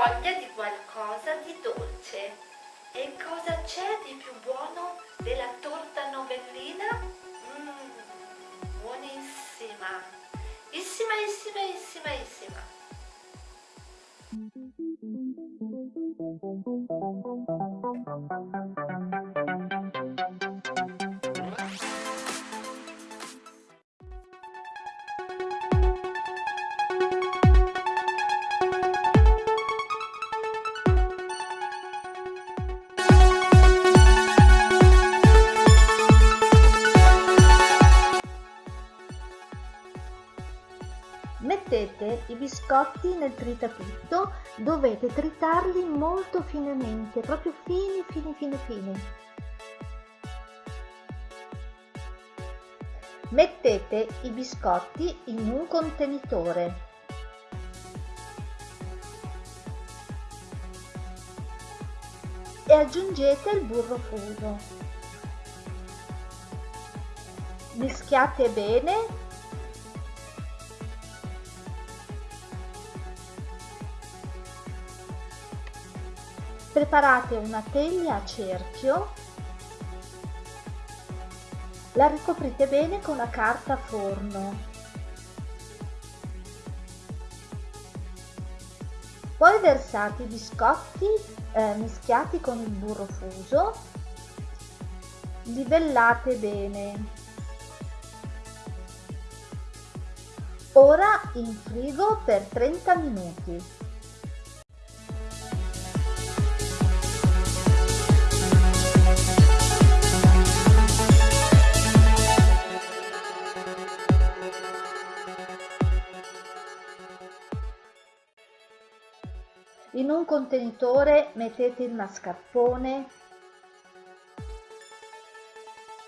voglia di qualcosa di dolce. E cosa c'è di più buono della torta novellina? Mmm, buonissima! Issima, issima, issima, issima! Mettete i biscotti nel tritatutto, dovete tritarli molto finemente, proprio fini, fini, fini, fini. Mettete i biscotti in un contenitore. E aggiungete il burro fuso. Mischiate bene Preparate una teglia a cerchio, la ricoprite bene con la carta forno. Poi versate i biscotti eh, mischiati con il burro fuso, livellate bene. Ora in frigo per 30 minuti. In un contenitore mettete il mascarpone,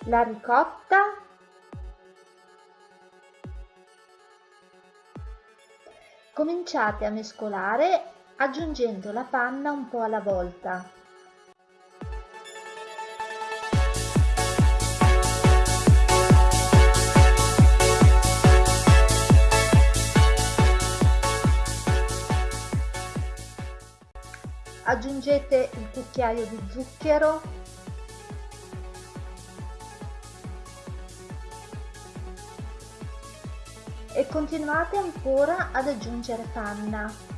la ricotta Cominciate a mescolare aggiungendo la panna un po' alla volta. Aggiungete il cucchiaio di zucchero. E continuate ancora ad aggiungere panna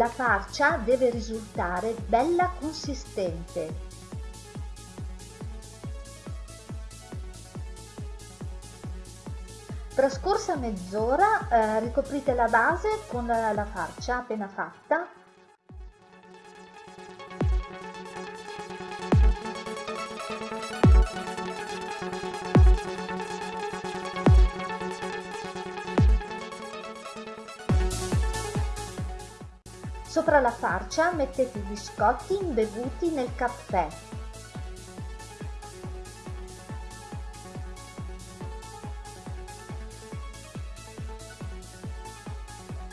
La farcia deve risultare bella consistente. Trascorsa mezz'ora eh, ricoprite la base con la farcia appena fatta Sopra la farcia mettete i biscotti imbevuti nel caffè.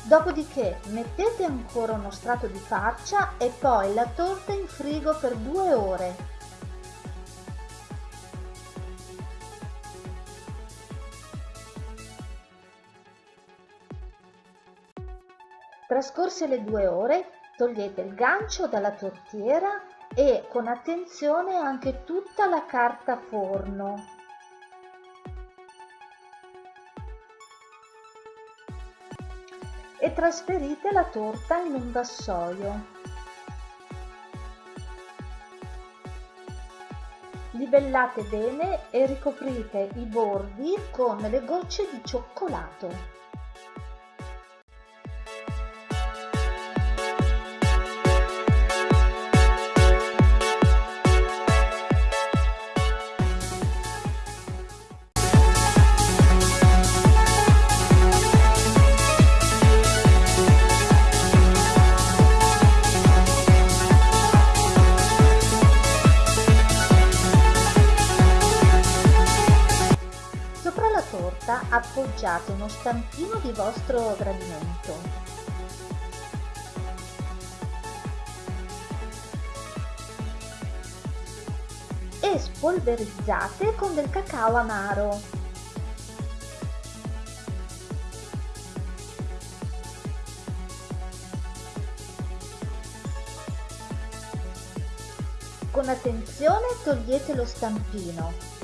Dopodiché mettete ancora uno strato di farcia e poi la torta in frigo per due ore. Trascorse le due ore, togliete il gancio dalla tortiera e con attenzione anche tutta la carta forno. E trasferite la torta in un vassoio. Livellate bene e ricoprite i bordi con le gocce di cioccolato. Appoggiate uno stampino di vostro gradimento. e spolverizzate con del cacao amaro. Con attenzione togliete lo stampino.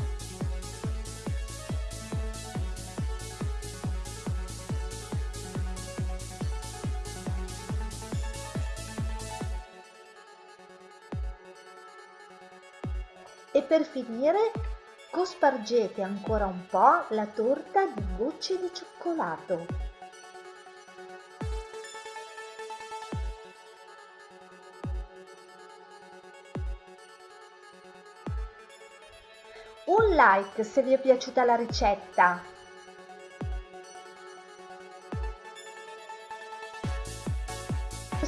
E per finire cospargete ancora un po' la torta di gocce di cioccolato. Un like se vi è piaciuta la ricetta.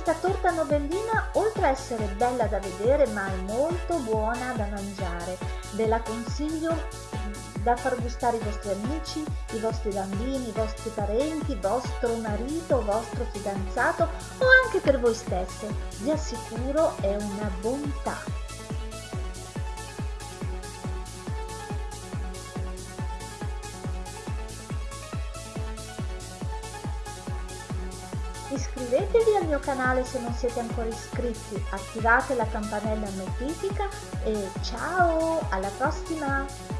Questa torta novellina, oltre a essere bella da vedere, ma è molto buona da mangiare. Ve la consiglio da far gustare ai vostri amici, i vostri bambini, i vostri parenti, vostro marito, vostro fidanzato o anche per voi stesse. Vi assicuro è una bontà. Iscrivetevi al mio canale se non siete ancora iscritti, attivate la campanella notifica e ciao, alla prossima!